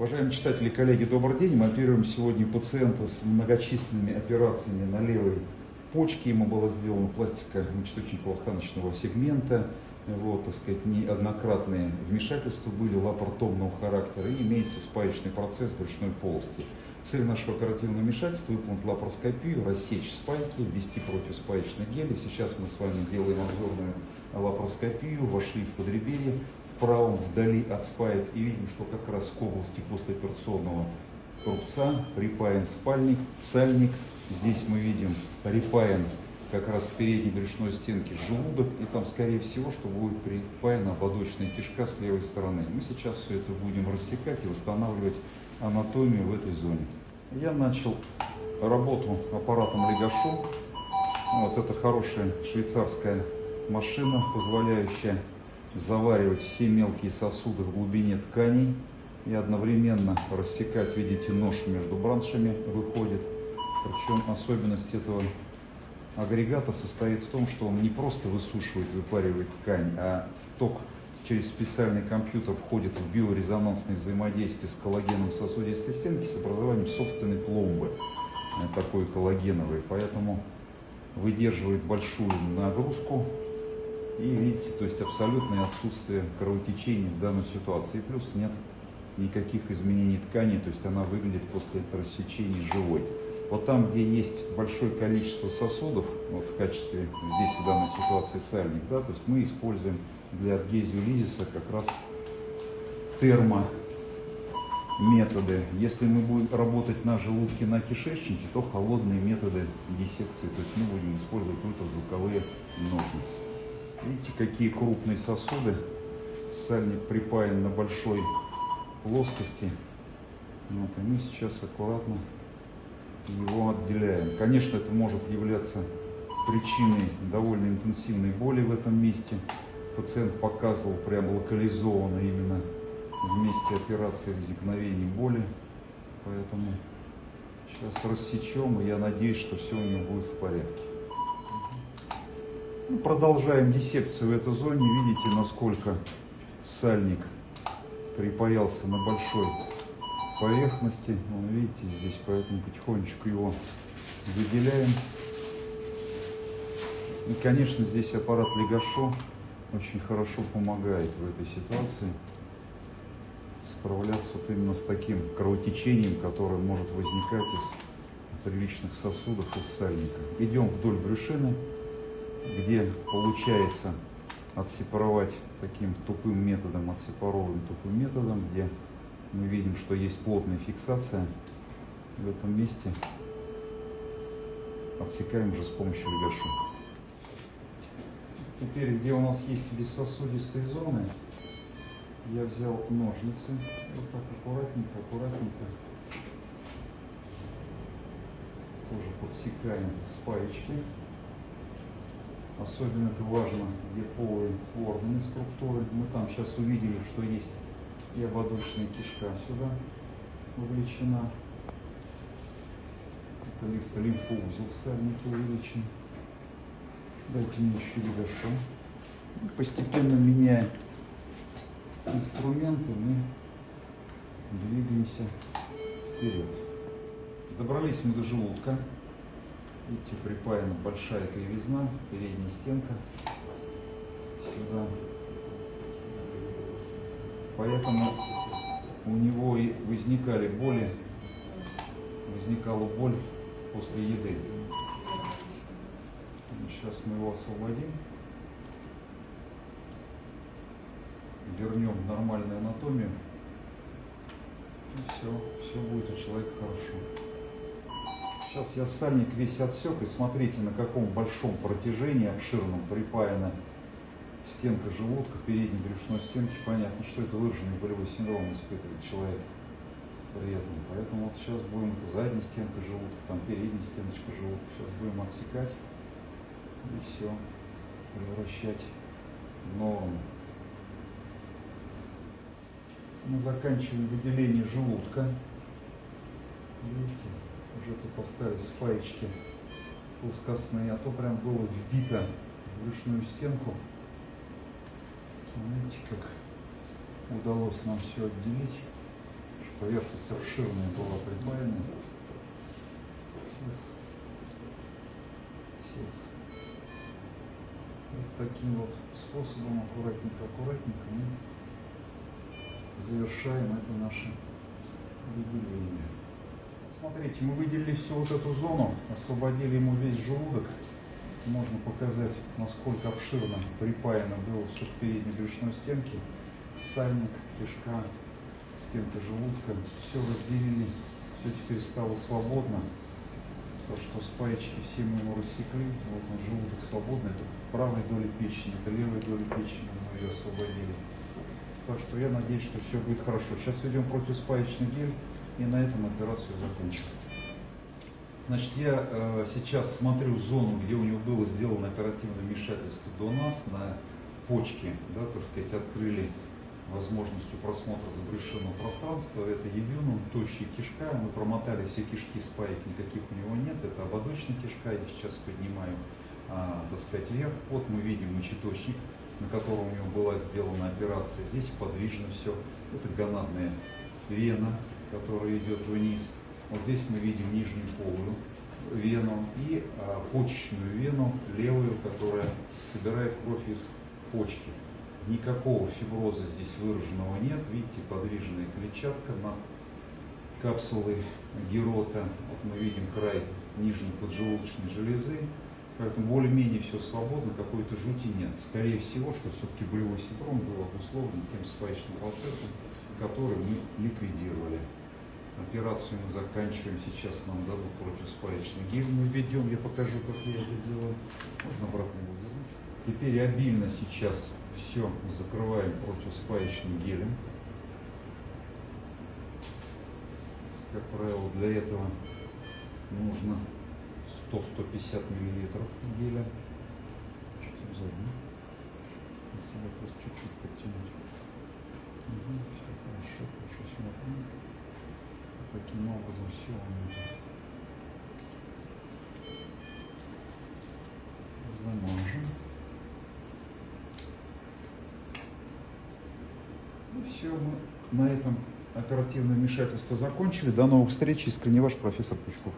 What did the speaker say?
Уважаемые читатели и коллеги, добрый день. Мы оперируем сегодня пациента с многочисленными операциями на левой почке. Ему было сделано пластика мочеточниково-тканочного сегмента. Вот, так сказать, неоднократные вмешательства были лапаротомного характера и имеется спаечный процесс брюшной полости. Цель нашего оперативного вмешательства – выполнить лапароскопию, рассечь спайки, ввести противоспаечный гель. Сейчас мы с вами делаем обзорную лапароскопию, вошли в подреберье, правом, вдали от спаек, и видим, что как раз к области послеоперационного рубца припаян спальник, сальник. Здесь мы видим припаян как раз к передней брюшной стенке желудок, и там, скорее всего, что будет припаяна ободочная кишка с левой стороны. Мы сейчас все это будем рассекать и восстанавливать анатомию в этой зоне. Я начал работу аппаратом Легашу. Вот это хорошая швейцарская машина, позволяющая заваривать все мелкие сосуды в глубине тканей и одновременно рассекать, видите, нож между браншами выходит. Причем особенность этого агрегата состоит в том, что он не просто высушивает, выпаривает ткань, а ток через специальный компьютер входит в биорезонансное взаимодействие с коллагеном сосудистой стенки с образованием собственной пломбы, э, такой коллагеновой. Поэтому выдерживает большую нагрузку и видите, то есть абсолютное отсутствие кровотечения в данной ситуации. Плюс нет никаких изменений ткани, то есть она выглядит после рассечения живой. Вот там, где есть большое количество сосудов, вот в качестве, здесь в данной ситуации сальник, да, то есть мы используем для адгезию лизиса как раз термо методы. Если мы будем работать на желудке, на кишечнике, то холодные методы диссекции. То есть мы будем использовать ультразвуковые ножницы. Видите, какие крупные сосуды. Сальник припаян на большой плоскости. Вот, и мы сейчас аккуратно его отделяем. Конечно, это может являться причиной довольно интенсивной боли в этом месте. Пациент показывал прям локализованно именно в месте операции возникновения боли. Поэтому сейчас рассечем, и я надеюсь, что все у него будет в порядке. Ну, продолжаем диссекцию в этой зоне. Видите, насколько сальник припаялся на большой поверхности. Вон, видите, здесь, поэтому потихонечку его выделяем. И, конечно, здесь аппарат Легашо очень хорошо помогает в этой ситуации справляться вот именно с таким кровотечением, которое может возникать из приличных сосудов из сальника. Идем вдоль брюшины, где получается отсепаровать таким тупым методом, отсепаровываем тупым методом, где мы видим, что есть плотная фиксация в этом месте. Отсекаем уже с помощью легашу. Теперь, где у нас есть бессосудистые зоны, я взял ножницы, вот так аккуратненько, аккуратненько, тоже подсекаем спаечки. Особенно это важно, где полые органы структуры. Мы там сейчас увидели, что есть и ободочная кишка сюда вовлечена. Это лимфоузел в сальнике увеличен. Дайте мне еще легошу. Постепенно меняя инструменты, мы двигаемся вперед. Добрались мы до желудка. Видите, припаяна большая кривизна, передняя стенка сюда. Поэтому у него и возникали боли, возникала боль после еды. Сейчас мы его освободим. Вернем нормальную анатомию. И все, все будет у человека хорошо. Сейчас я сальник весь отсек, и смотрите, на каком большом протяжении, обширном, припаяна стенка желудка, передней брюшной стенки. Понятно, что это выраженный болевой синдром испытывает человек при этом. Поэтому вот сейчас будем, это задняя стенка желудка, там передняя стеночка желудка. Сейчас будем отсекать и все превращать в норму. Мы заканчиваем выделение желудка. Видите, уже тут поставили спаечки плоскостные, а то прям было вбито в брюшную стенку. Смотрите, как удалось нам все отделить. поверхность обширная была припаяна. Сейчас. Сейчас. Вот таким вот способом, аккуратненько, аккуратненько мы завершаем это наше выделение. Смотрите, мы выделили всю вот эту зону, освободили ему весь желудок. Можно показать, насколько обширно припаяно было все к передней брюшной стенке. Сальник, кишка, стенка желудка. Все разделили, все теперь стало свободно. То, что спаечки все мы ему рассекли, вот он желудок свободный, это правой доли печени, это левой доли печени мы ее освободили. Так что я надеюсь, что все будет хорошо. Сейчас ведем противоспаечный гель и на этом операцию закончим. Значит, я э, сейчас смотрю зону, где у него было сделано оперативное вмешательство до нас, на почке, да, так сказать, открыли возможностью просмотра забрешенного пространства. Это ебюнум, тощая кишка. Мы промотали все кишки спаек, никаких у него нет. Это ободочная кишка, я сейчас поднимаю, а, так сказать, вверх. Вот мы видим мочеточник, на котором у него была сделана операция. Здесь подвижно все. Это гонадная вена, которая идет вниз. Вот здесь мы видим нижнюю полую вену и а, почечную вену, левую, которая собирает кровь из почки. Никакого фиброза здесь выраженного нет. Видите, подвижная клетчатка над капсулой герота. Вот мы видим край нижней поджелудочной железы. Поэтому более-менее все свободно, какой-то жути нет. Скорее всего, что все-таки болевой синдром был обусловлен тем спаечным процессом, который мы ликвидировали. Операцию мы заканчиваем. Сейчас нам дадут противоспаечный гель. Мы введем, я покажу, как я это делаю. Можно обратно вернуть. Теперь обильно сейчас все закрываем противоспаечным гелем. Как правило, для этого нужно 100-150 миллилитров геля. Чуть сзади. Если просто чуть-чуть подтянуть. Угу, все хорошо, хорошо смотрим. Таким образом все меня тут замажем. И все, мы на этом оперативное вмешательство закончили. До новых встреч. Искренне ваш профессор Пучков.